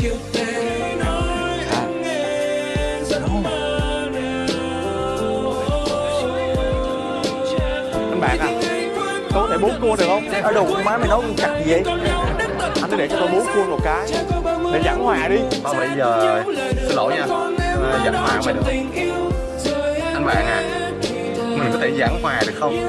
anh bạn à có thể bốn cua được không? ở đâu má mày nấu chặt gì vậy? anh cứ để cho tôi bốn cua một cái. Để giảng hòa đi. thôi bây giờ xin lỗi nha. à, giảng ờ, hòa mày được. anh bạn à mình có thể giảng hòa được không?